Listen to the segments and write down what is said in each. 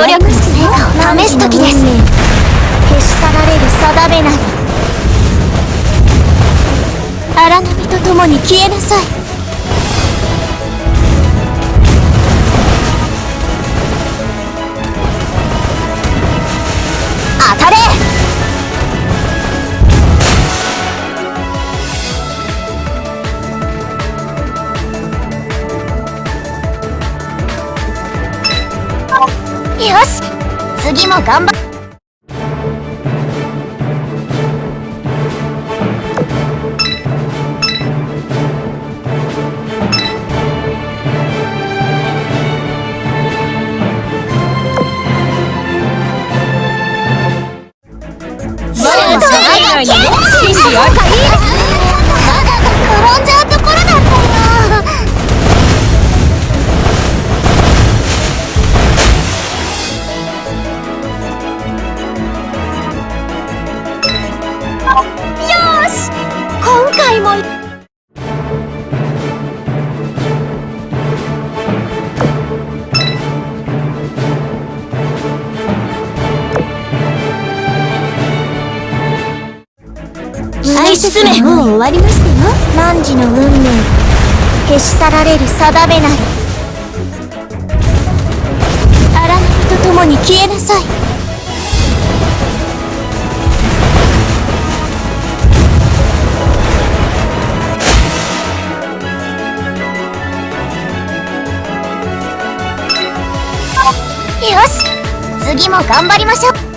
努力の成果を試す時です。消し去られる定めなり。荒波と共に消えなさい。よし。次も頑張っもう終わりましたよ汝の運命消し去られる定めなり荒波と共に消えなさい。よし次も頑張りましょう。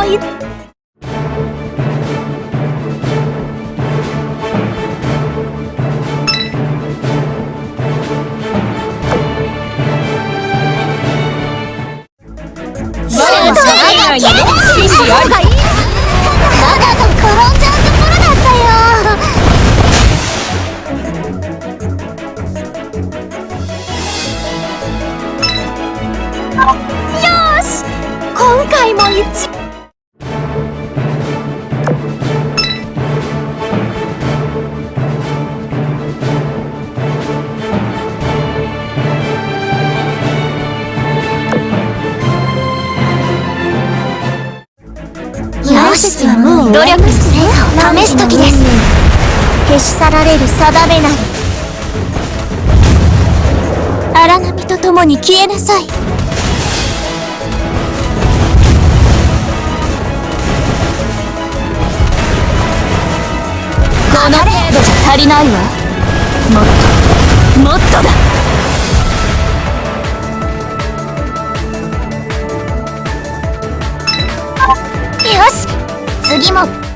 あ。はもう努力の成果を試す時です。消し去られる定めなり。荒波と共に消えなさい。この程度じゃ足りないわ。もっと。もっとだ次も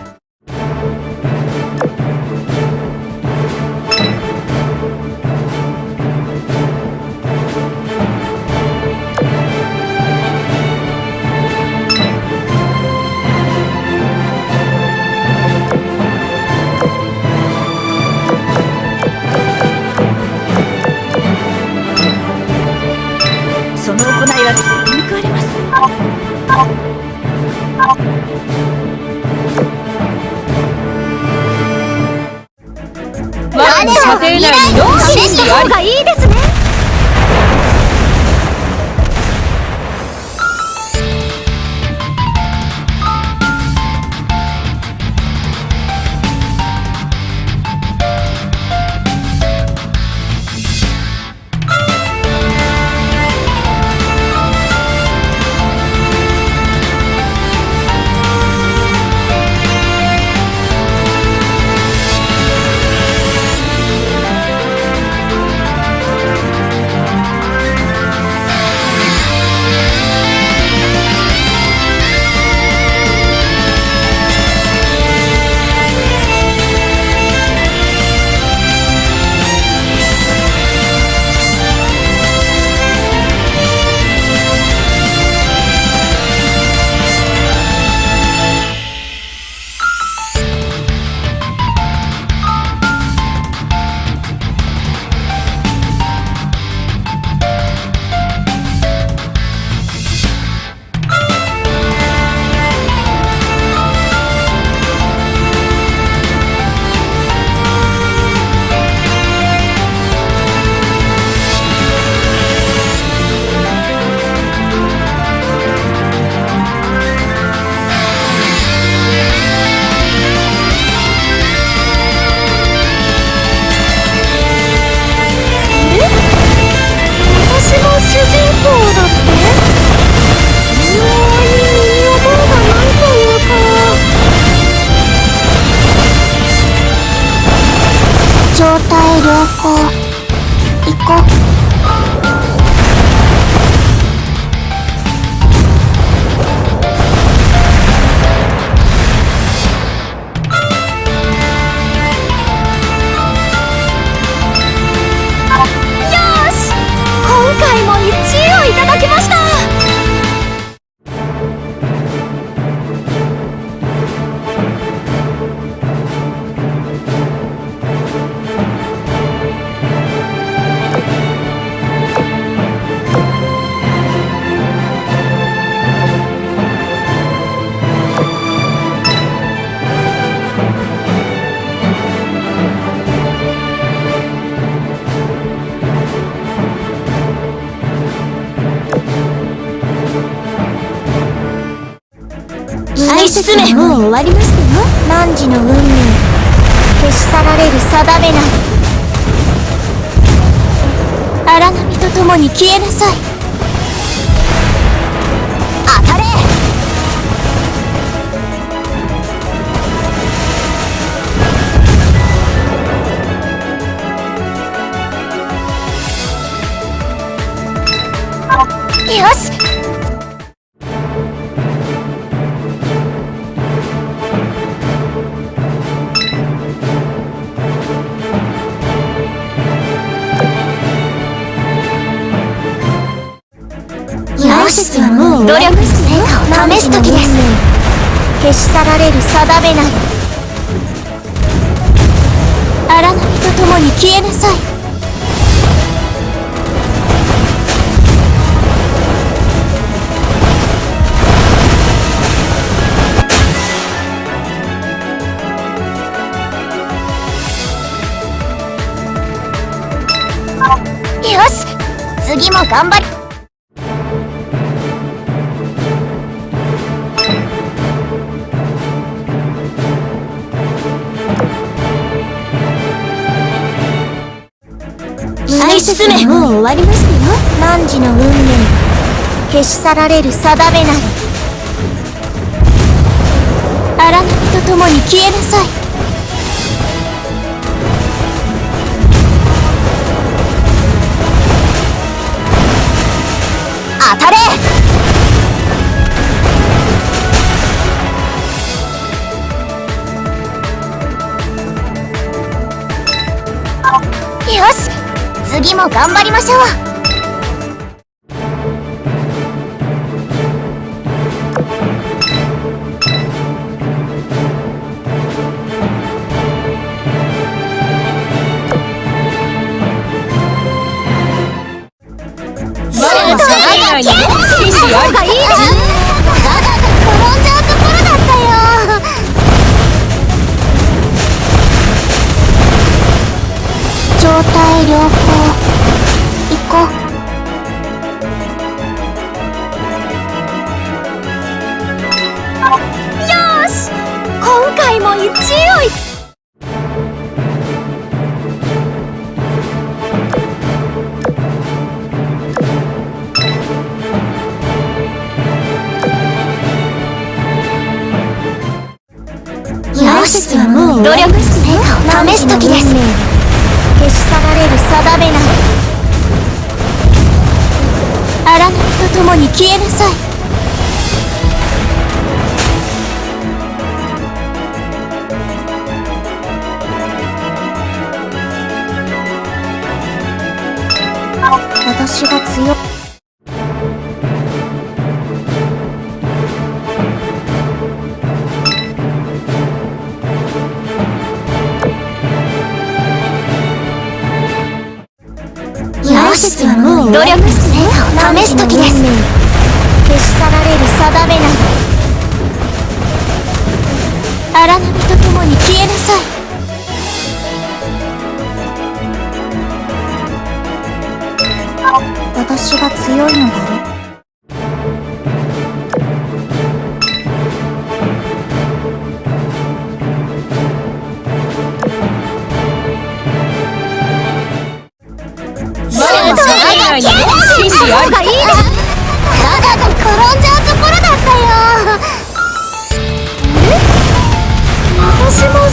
態良愛進めもう終わりましたよ汝の運命消し去られる定めなり荒波と共に消えなさい。当たれ。よし。試す時です。消し去られる定めなり。荒波と共に消えなさい。よし次も頑張り。進めもう終わりましたよ。汝の運命。消し去られる定めなり。荒波と共に消えなさい。次も頑張りましょう。よしはもう努力し成果を試す時です。消し去られる定めなり荒波と共に消えなさい。私が強努力して成果を試す時です。消し去られる定めなど荒波と共に消えなさい。私が強いのだろ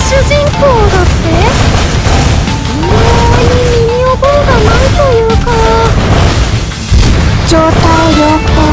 主人公だって？微妙に身に覚えがないというか。状態良好。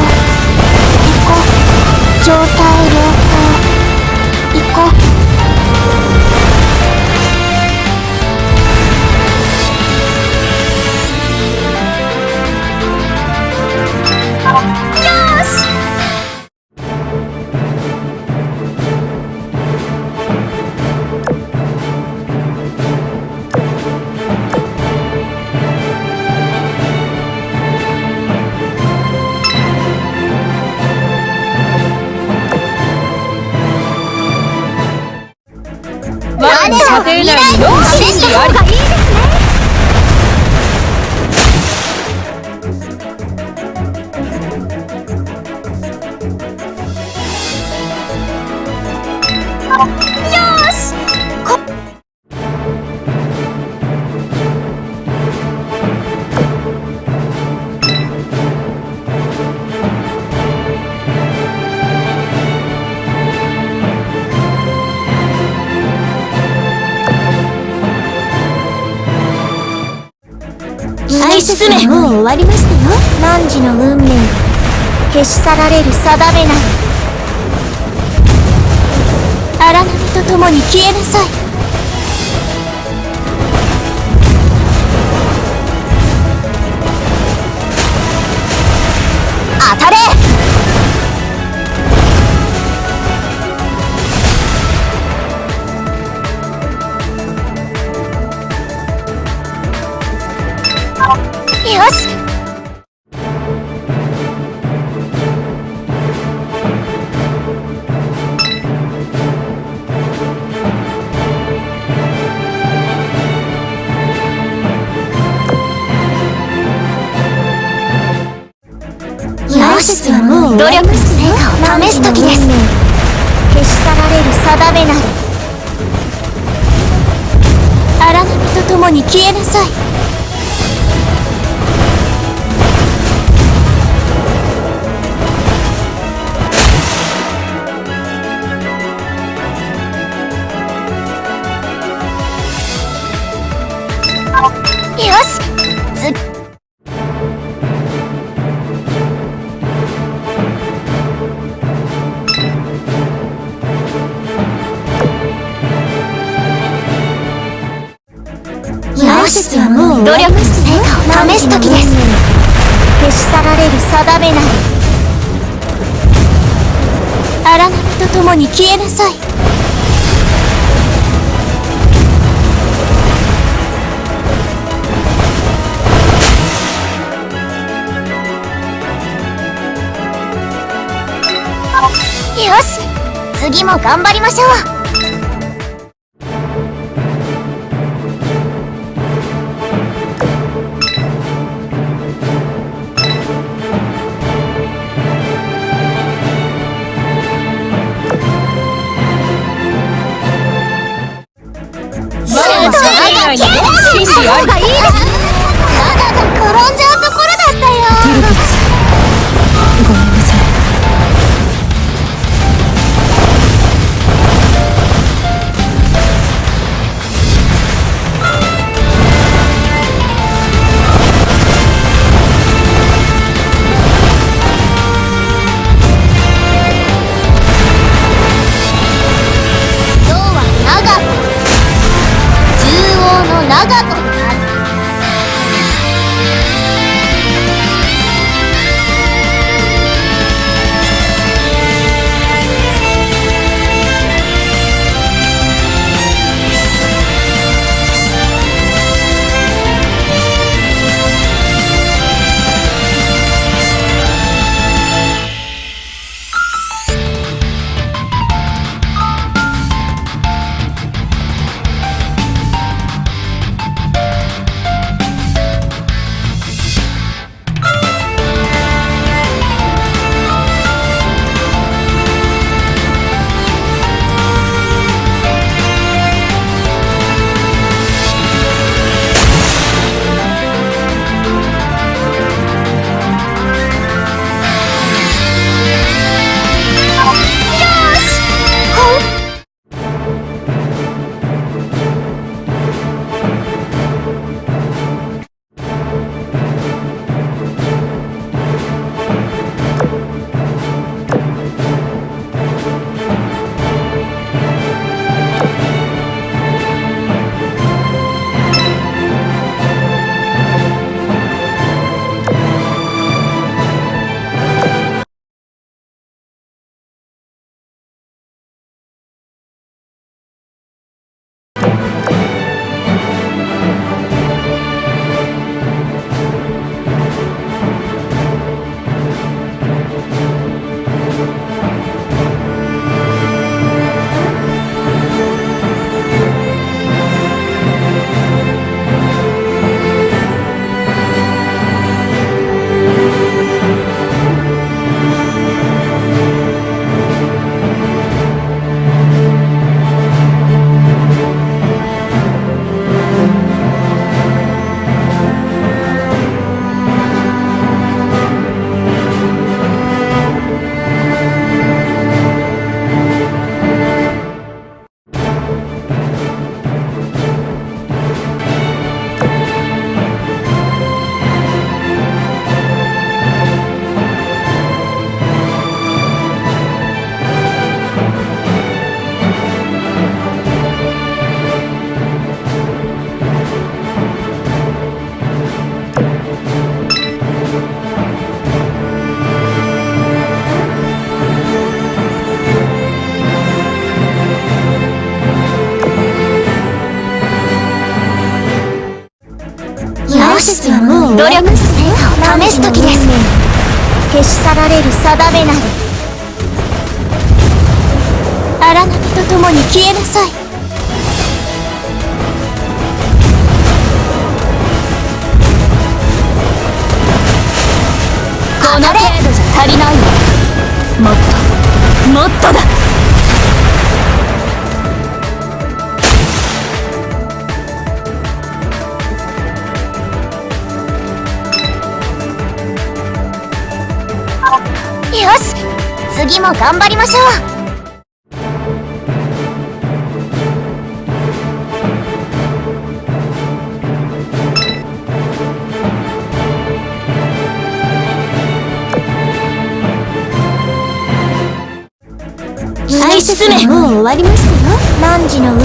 き進め。もう終わりましたよ。汝の運命消し去られる定めなり荒波と共に消えなさい。よし。はもう努力の成果を試す時です。消し去られる定めなり荒波と共に消えなさい。よしずよしはもう努力の成果を試す時です。消し去られる定めなり。荒波と共に消えなさい。し。次も頑張りましょう。シュー試す時です。消し去られる定めなり荒波と共に消えなさい。この程度じゃ足りない。わもっともっとだ。次も頑張りましょう。愛進めもう終わりましたよ。汝の運命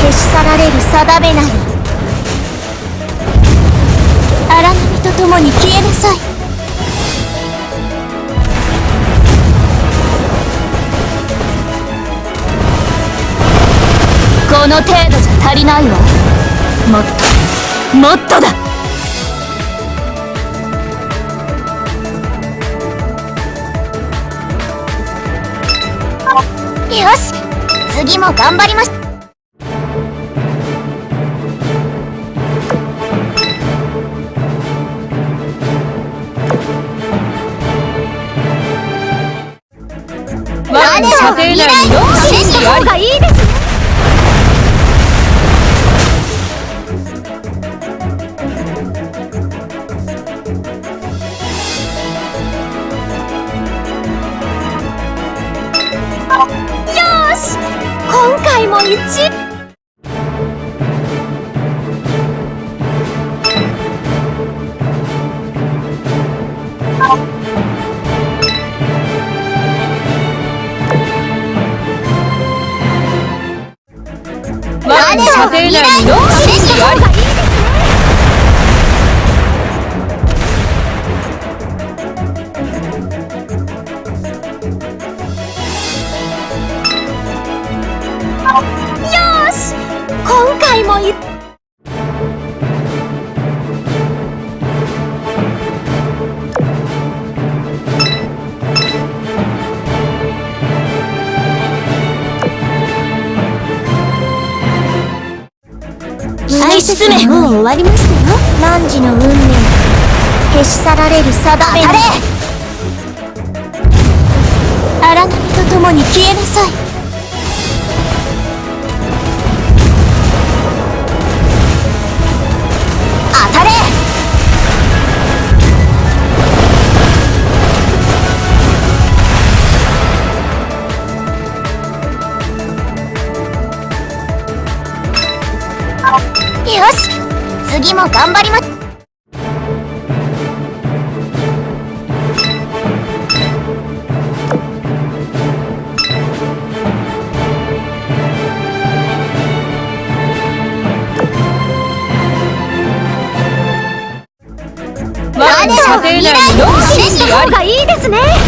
消し去られる定めなり。荒波と共に消えなさいこの程度じゃ足りないわ。もっともっとだ。よし次も頑張りまし。射程内にがいい我の射程内にロックもう終わりましたよ。汝の運命。消し去られる定めなり荒波と共に消えなさい。当たれ。よし。次も頑張りま我の射程内にロック真理ありがいいですね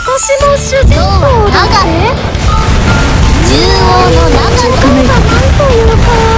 私も主人公だって？中央の長がないというか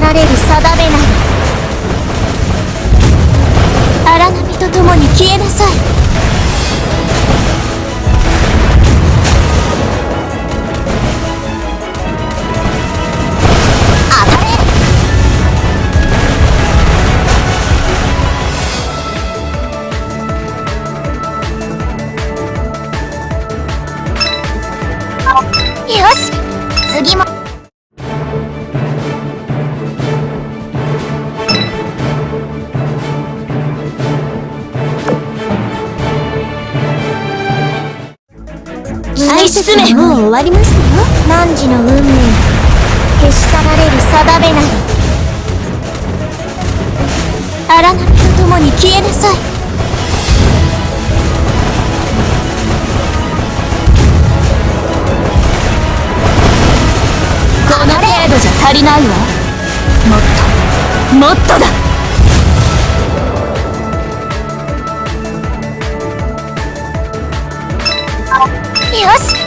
られる定めなり荒波と共に消えなさい。もう終わりましたよ。汝の運命消し去られる定めなり。荒波と共に消えなさい。この程度じゃ足りないわ。もっともっとだ。よし。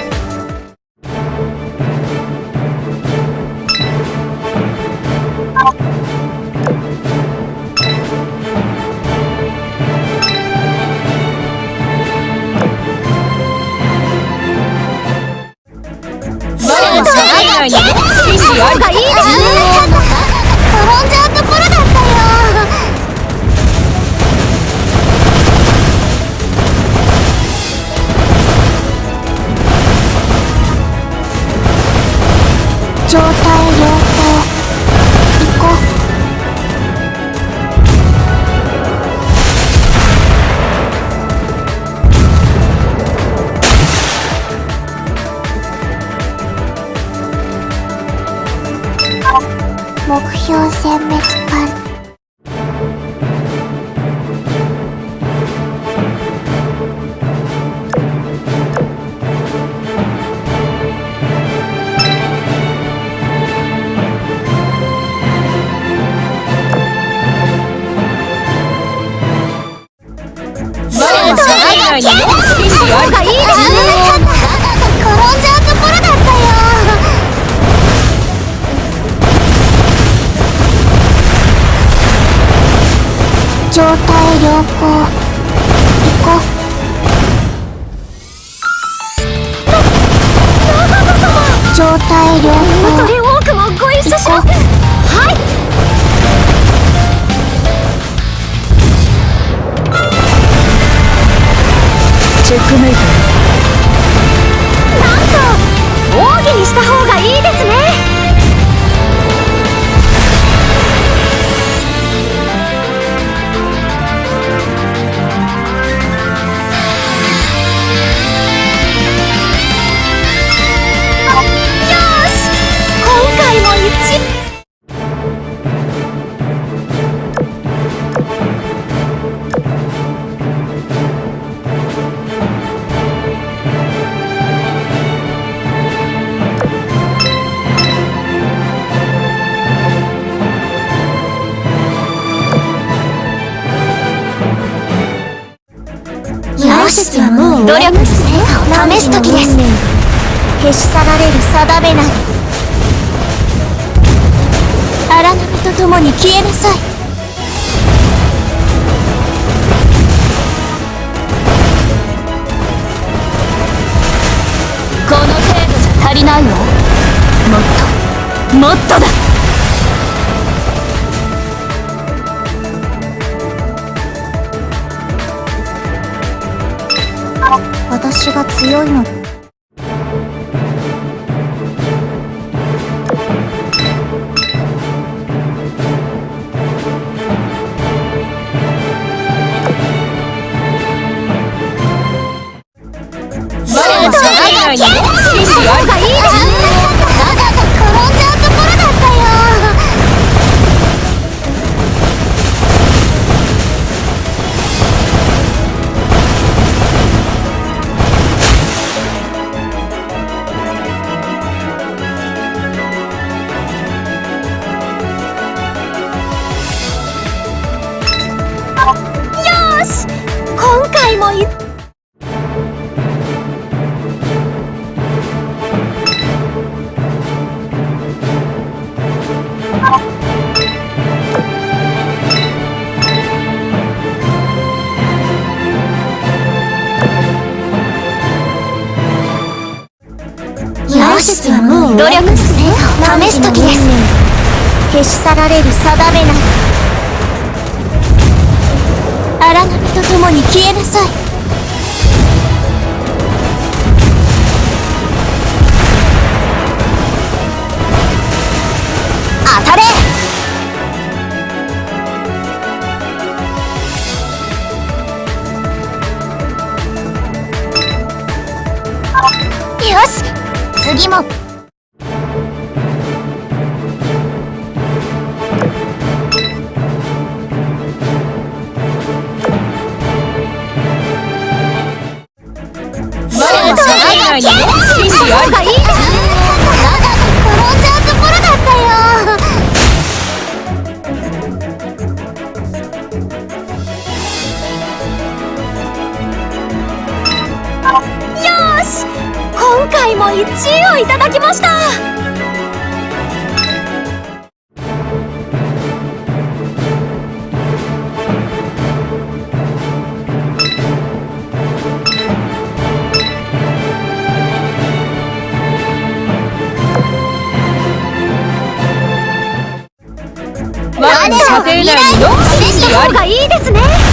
ないのよ意あがいい状態よもっともっとだ。私が強いのって。消し去られる定めなり。荒波と共に消えなさい。当よし。次も。定内に4分にありがいいですね。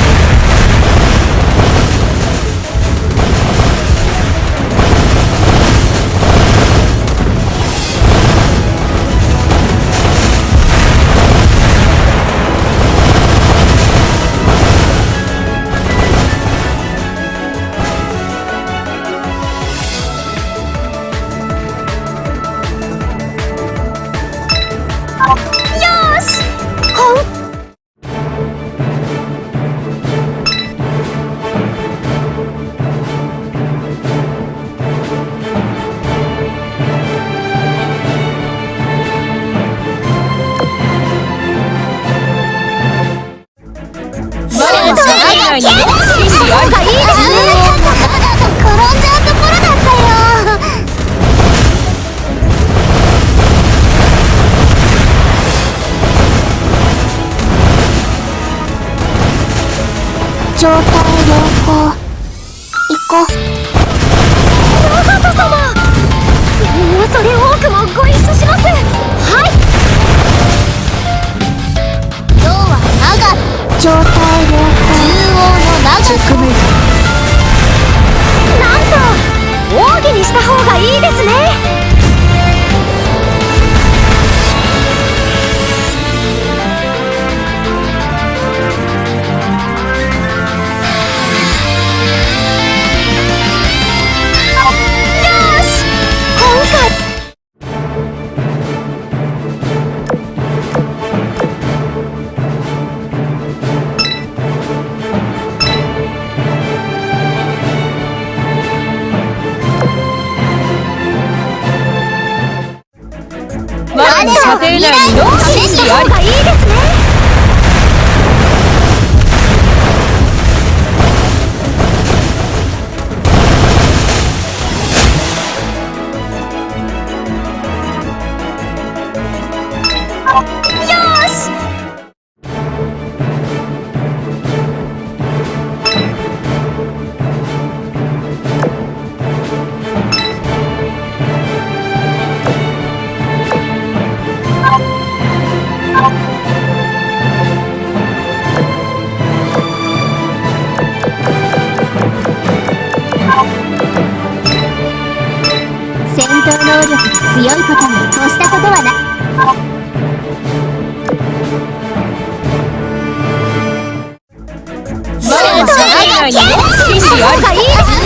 闘能力が強いことに越したことはない。も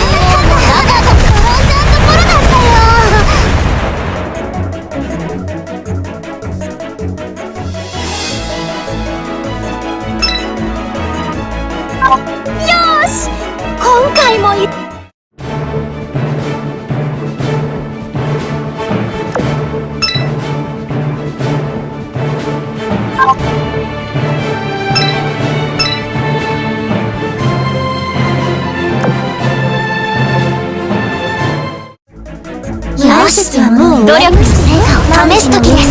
う試す時です。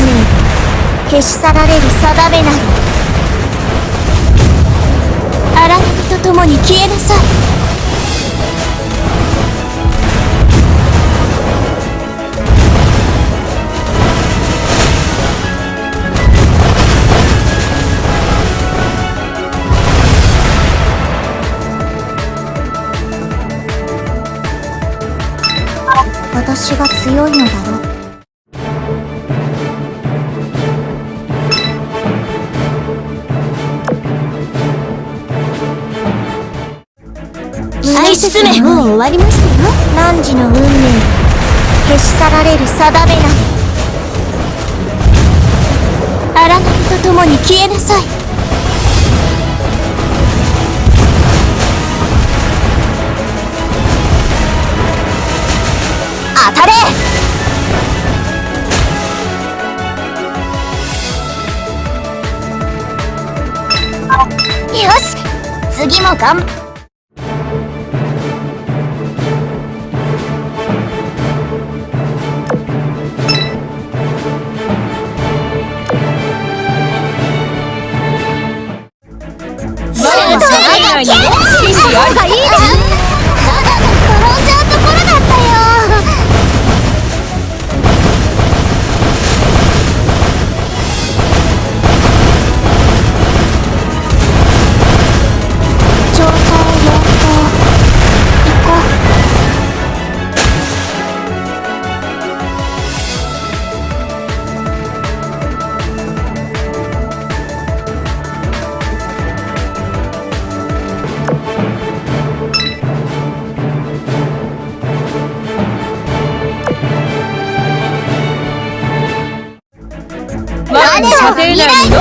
消し去られる定めなり。荒波と共に消えなさい。私が強いのだろう。愛進めもう終わりましたよ。汝の運命消し去られる定めな。り荒波と共に消えなさい。当たれ！よし。次も頑張の